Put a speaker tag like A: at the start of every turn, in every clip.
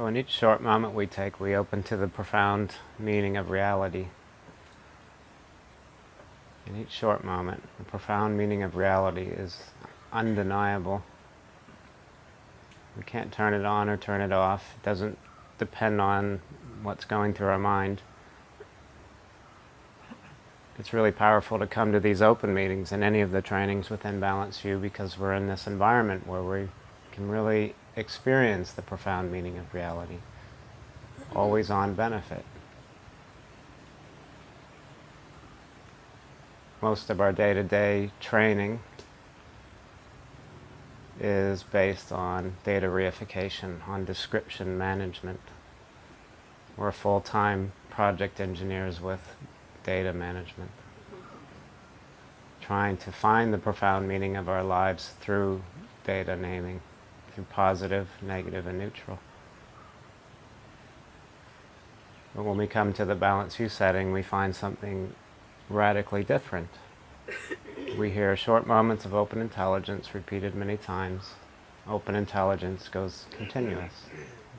A: So in each short moment we take, we open to the profound meaning of reality. In each short moment, the profound meaning of reality is undeniable. We can't turn it on or turn it off. It doesn't depend on what's going through our mind. It's really powerful to come to these open meetings and any of the trainings within Balanced View because we're in this environment where we can really experience the profound meaning of reality. Always on benefit. Most of our day-to-day -day training is based on data reification, on description management. We're full-time project engineers with data management, trying to find the profound meaning of our lives through data naming, positive, negative, and neutral. But when we come to the Balanced View setting, we find something radically different. We hear short moments of open intelligence repeated many times. Open intelligence goes continuous.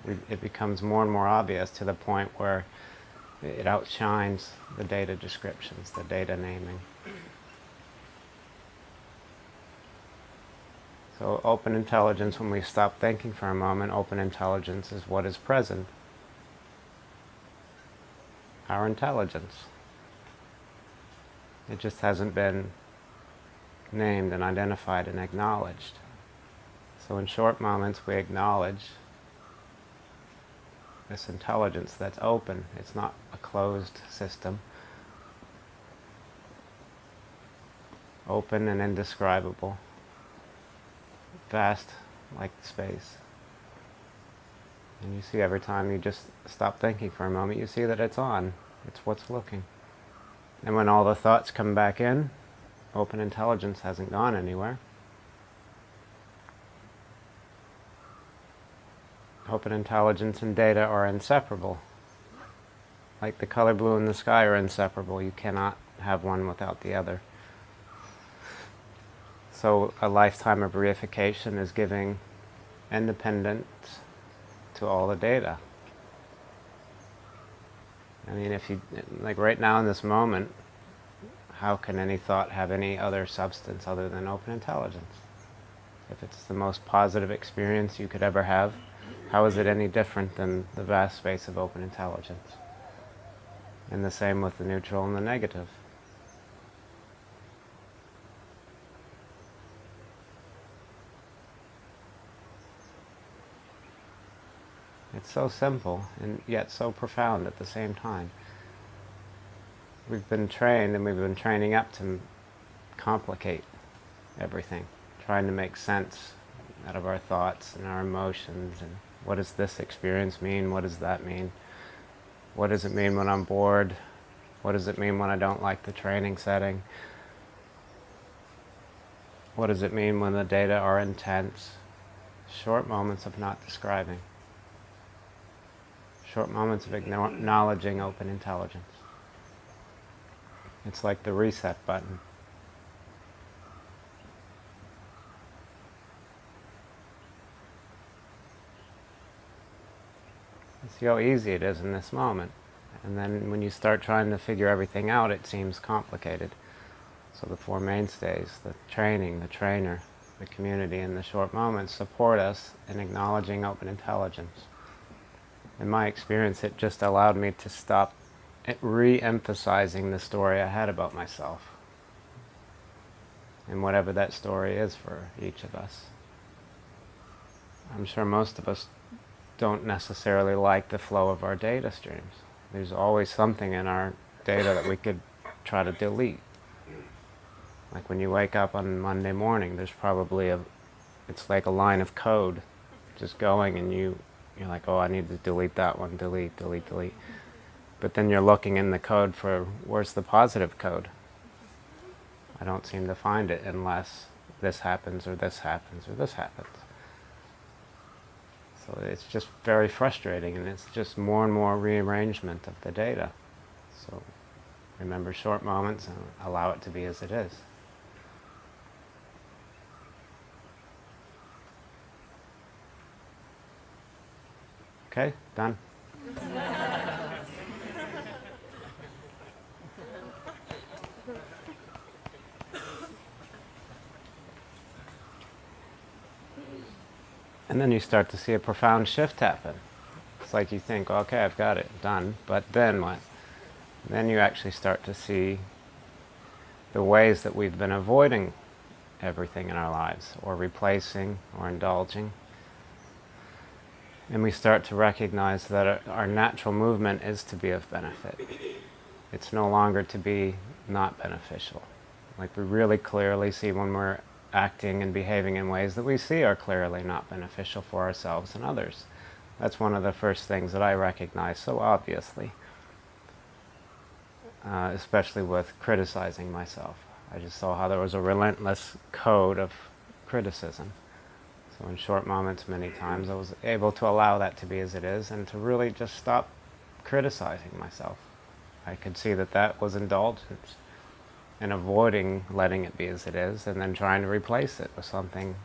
A: We, it becomes more and more obvious to the point where it outshines the data descriptions, the data naming. So open intelligence, when we stop thinking for a moment, open intelligence is what is present. Our intelligence. It just hasn't been named and identified and acknowledged. So in short moments we acknowledge this intelligence that's open. It's not a closed system. Open and indescribable. Vast like space. And you see every time you just stop thinking for a moment, you see that it's on. It's what's looking. And when all the thoughts come back in, open intelligence hasn't gone anywhere. Open intelligence and data are inseparable. Like the color blue and the sky are inseparable. You cannot have one without the other. So a lifetime of reification is giving independence to all the data. I mean, if you, like right now in this moment, how can any thought have any other substance other than open intelligence? If it's the most positive experience you could ever have, how is it any different than the vast space of open intelligence? And the same with the neutral and the negative. It's so simple and yet so profound at the same time. We've been trained and we've been training up to complicate everything, trying to make sense out of our thoughts and our emotions and what does this experience mean, what does that mean, what does it mean when I'm bored, what does it mean when I don't like the training setting, what does it mean when the data are intense, short moments of not describing, short moments of acknowledging open intelligence. It's like the reset button. See how easy it is in this moment. And then when you start trying to figure everything out, it seems complicated. So the Four Mainstays, the training, the trainer, the community, and the short moments support us in acknowledging open intelligence. In my experience, it just allowed me to stop re-emphasizing the story I had about myself. And whatever that story is for each of us. I'm sure most of us don't necessarily like the flow of our data streams. There's always something in our data that we could try to delete. Like when you wake up on Monday morning, there's probably a, it's like a line of code just going and you, you're like, oh, I need to delete that one, delete, delete, delete. But then you're looking in the code for where's the positive code. I don't seem to find it unless this happens or this happens or this happens. So it's just very frustrating and it's just more and more rearrangement of the data. So remember short moments and allow it to be as it is. Okay, done. and then you start to see a profound shift happen. It's like you think, okay, I've got it done, but then what? Then you actually start to see the ways that we've been avoiding everything in our lives, or replacing, or indulging. And we start to recognize that our natural movement is to be of benefit. It's no longer to be not beneficial. Like we really clearly see when we're acting and behaving in ways that we see are clearly not beneficial for ourselves and others. That's one of the first things that I recognize so obviously, uh, especially with criticizing myself. I just saw how there was a relentless code of criticism. So in short moments, many times, I was able to allow that to be as it is and to really just stop criticizing myself. I could see that that was indulgence and avoiding letting it be as it is and then trying to replace it with something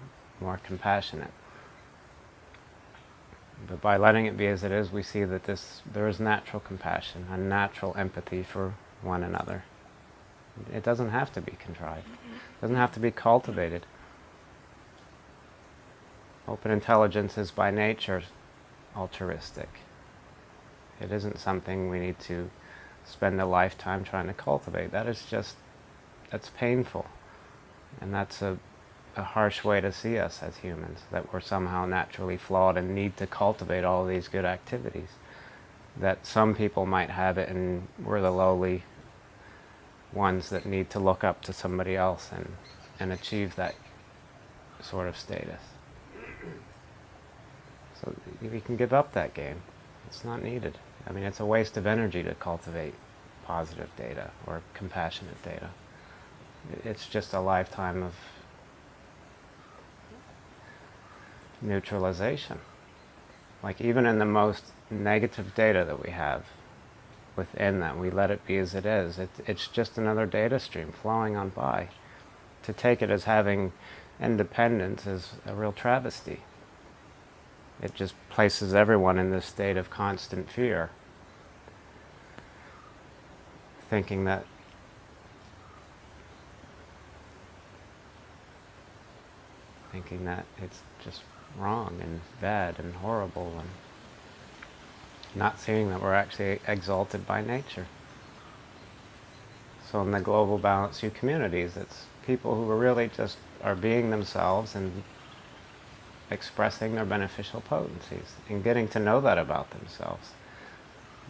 A: more compassionate. But by letting it be as it is, we see that this, there is natural compassion, a natural empathy for one another. It doesn't have to be contrived. It doesn't have to be cultivated. Open intelligence is by nature altruistic. It isn't something we need to spend a lifetime trying to cultivate. That is just, that's painful. And that's a, a harsh way to see us as humans, that we're somehow naturally flawed and need to cultivate all these good activities. That some people might have it and we're the lowly ones that need to look up to somebody else and, and achieve that sort of status. So we can give up that game. It's not needed. I mean, it's a waste of energy to cultivate positive data or compassionate data. It's just a lifetime of neutralization. Like even in the most negative data that we have, within that. We let it be as it is. It, it's just another data stream flowing on by. To take it as having independence is a real travesty. It just places everyone in this state of constant fear, thinking that thinking that it's just wrong and bad and horrible and not seeing that we're actually exalted by nature. So in the global Balanced View communities, it's people who are really just are being themselves and expressing their beneficial potencies and getting to know that about themselves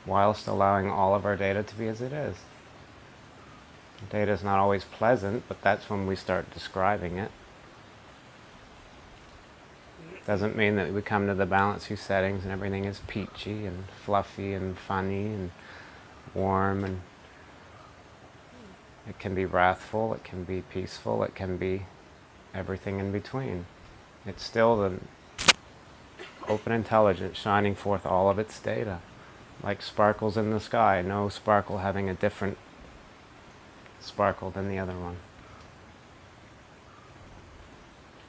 A: whilst allowing all of our data to be as it is. Data is not always pleasant, but that's when we start describing it. Doesn't mean that we come to the Balanced View settings and everything is peachy and fluffy and funny and warm and it can be wrathful, it can be peaceful, it can be everything in between. It's still the open intelligence shining forth all of its data, like sparkles in the sky, no sparkle having a different sparkle than the other one.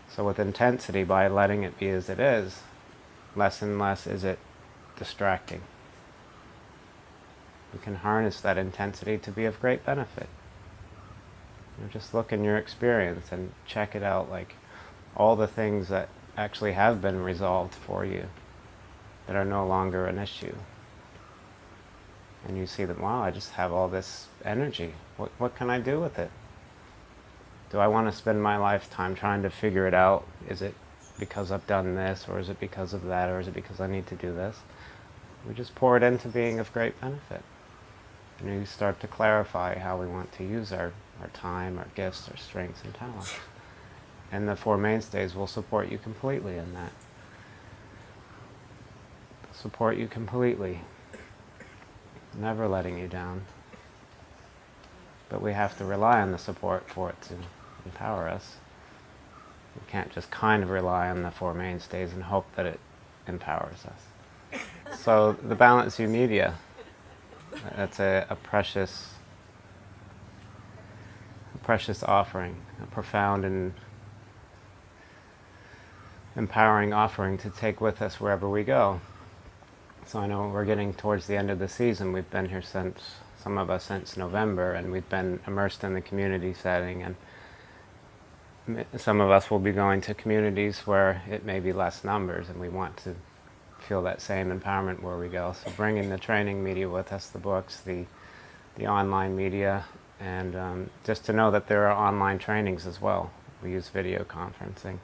A: So with intensity, by letting it be as it is, less and less is it distracting. You can harness that intensity to be of great benefit. You know, just look in your experience and check it out like all the things that actually have been resolved for you that are no longer an issue. And you see that, wow, I just have all this energy. What, what can I do with it? do I want to spend my lifetime trying to figure it out? Is it because I've done this, or is it because of that, or is it because I need to do this? We just pour it into being of great benefit. And we start to clarify how we want to use our, our time, our gifts, our strengths and talents. And the Four Mainstays will support you completely in that. Support you completely. Never letting you down. But we have to rely on the support for it to empower us. We can't just kind of rely on the Four Mainstays and hope that it empowers us. so the Balanced View Media, that's a, a precious, a precious offering, a profound and empowering offering to take with us wherever we go. So I know we're getting towards the end of the season. We've been here since, some of us since November, and we've been immersed in the community setting. And some of us will be going to communities where it may be less numbers, and we want to feel that same empowerment where we go. So bringing the training media with us, the books, the, the online media, and um, just to know that there are online trainings as well. We use video conferencing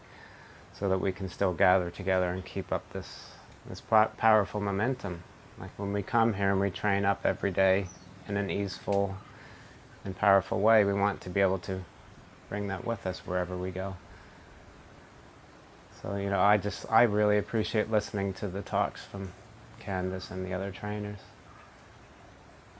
A: so that we can still gather together and keep up this, this powerful momentum. Like when we come here and we train up every day in an easeful and powerful way, we want to be able to bring that with us wherever we go. So, you know, I just, I really appreciate listening to the talks from Candice and the other trainers.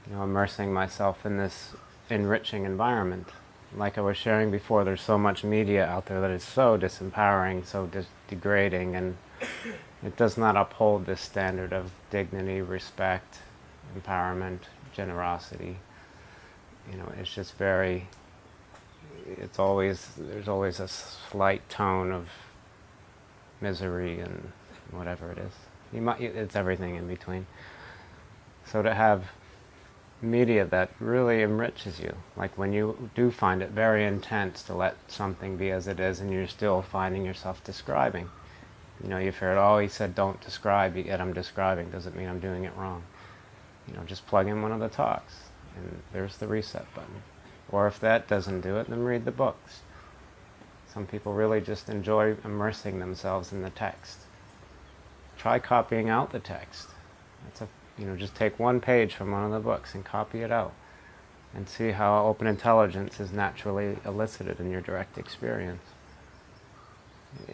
A: You know, immersing myself in this enriching environment. Like I was sharing before, there's so much media out there that is so disempowering, so degrading, and it does not uphold this standard of dignity, respect, empowerment, generosity. You know, it's just very, it's always, there's always a slight tone of misery and whatever it is. You might, it's everything in between. So to have media that really enriches you, like when you do find it very intense to let something be as it is and you're still finding yourself describing. You know, you've heard, oh, he said don't describe, yet I'm describing, doesn't mean I'm doing it wrong. You know, just plug in one of the talks, and there's the reset button. Or if that doesn't do it, then read the books. Some people really just enjoy immersing themselves in the text. Try copying out the text. That's a, you know, just take one page from one of the books and copy it out and see how open intelligence is naturally elicited in your direct experience.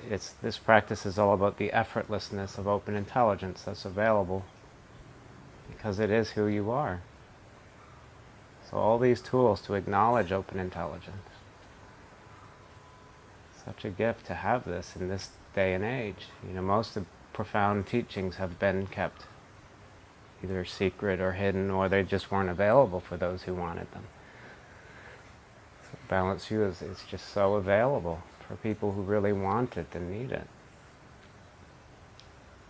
A: It's, this practice is all about the effortlessness of open intelligence that's available because it is who you are. So all these tools to acknowledge open intelligence such a gift to have this in this day and age. You know, most of profound teachings have been kept either secret or hidden, or they just weren't available for those who wanted them. So Balanced View is, is just so available for people who really want it and need it.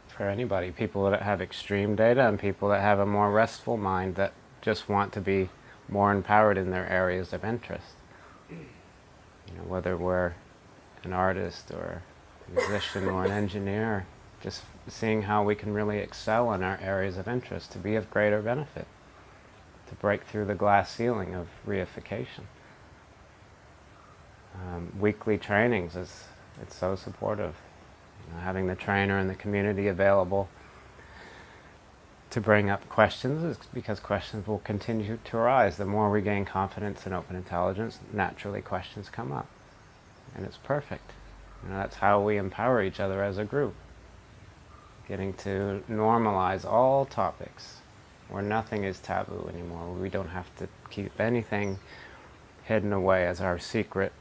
A: For anybody, people that have extreme data and people that have a more restful mind that just want to be more empowered in their areas of interest. You know, whether we're an artist or a musician or an engineer, just seeing how we can really excel in our areas of interest to be of greater benefit, to break through the glass ceiling of reification. Um, weekly trainings is it's so supportive. You know, having the trainer and the community available to bring up questions is because questions will continue to arise. The more we gain confidence in open intelligence, naturally questions come up and it's perfect. You know, that's how we empower each other as a group. Getting to normalize all topics where nothing is taboo anymore. We don't have to keep anything hidden away as our secret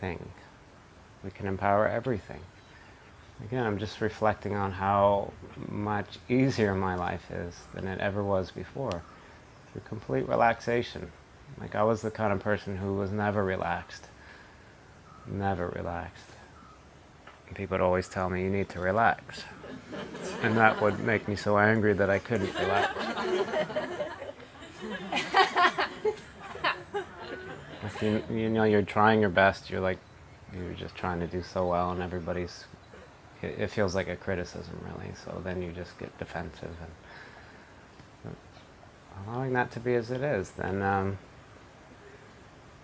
A: thing. We can empower everything. Again, I'm just reflecting on how much easier my life is than it ever was before. Through complete relaxation. Like I was the kind of person who was never relaxed never relaxed. And people would always tell me, you need to relax. And that would make me so angry that I couldn't relax. if you, you know, you're trying your best, you're like, you're just trying to do so well and everybody's, it, it feels like a criticism really, so then you just get defensive. and Allowing that to be as it is, then um,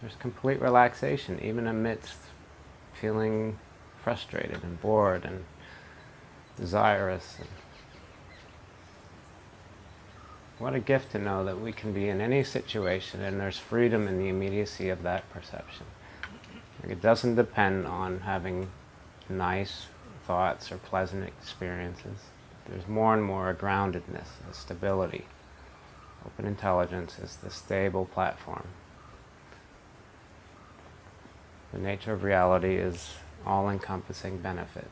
A: there's complete relaxation, even amidst feeling frustrated and bored and desirous. And what a gift to know that we can be in any situation and there's freedom in the immediacy of that perception. It doesn't depend on having nice thoughts or pleasant experiences. There's more and more a groundedness, a stability. Open intelligence is the stable platform the nature of reality is all-encompassing benefit.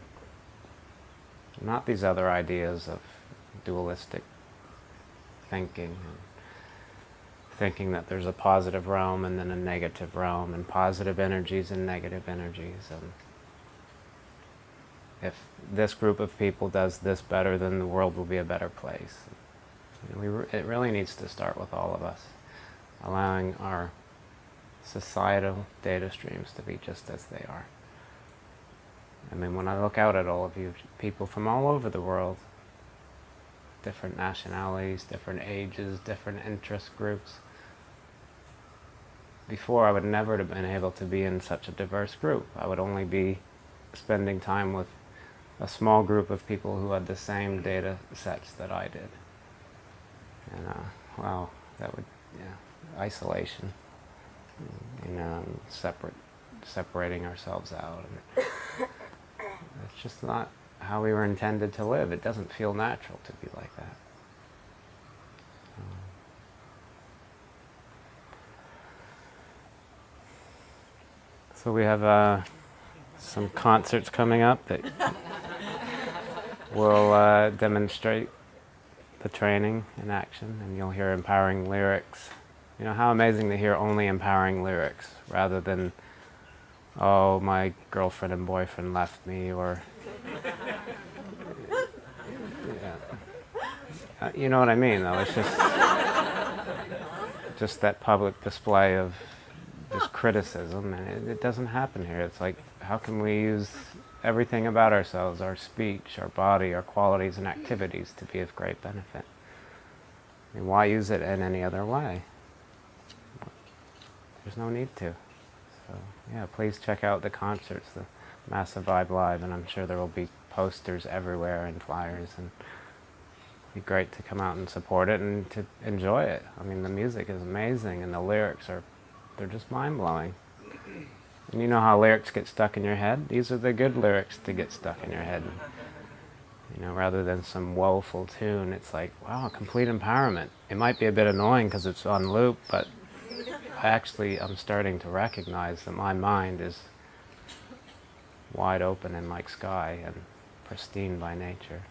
A: Not these other ideas of dualistic thinking, thinking that there's a positive realm and then a negative realm, and positive energies and negative energies. And if this group of people does this better, then the world will be a better place. We re it really needs to start with all of us, allowing our societal data streams to be just as they are. I mean, when I look out at all of you, people from all over the world, different nationalities, different ages, different interest groups, before I would never have been able to be in such a diverse group. I would only be spending time with a small group of people who had the same data sets that I did. And uh, wow, that would, yeah, isolation, you know, separate, separating ourselves out. And it's just not how we were intended to live. It doesn't feel natural to be like that. So we have uh, some concerts coming up that will uh, demonstrate the training in action, and you'll hear empowering lyrics. You know, how amazing to hear only empowering lyrics rather than, oh, my girlfriend and boyfriend left me, or, yeah. Uh, you know what I mean, though? It's just, just that public display of just criticism, and it, it, doesn't happen here. It's like, how can we use everything about ourselves, our speech, our body, our qualities and activities to be of great benefit? I mean, why use it in any other way? There's no need to. So, yeah, please check out the concerts, the Massive Vibe Live, and I'm sure there will be posters everywhere and flyers, and it'd be great to come out and support it and to enjoy it. I mean, the music is amazing, and the lyrics are they're just mind-blowing. And you know how lyrics get stuck in your head? These are the good lyrics to get stuck in your head. You know, rather than some woeful tune, it's like, wow, complete empowerment. It might be a bit annoying because it's on loop, but actually, I'm starting to recognize that my mind is wide open and like sky and pristine by nature.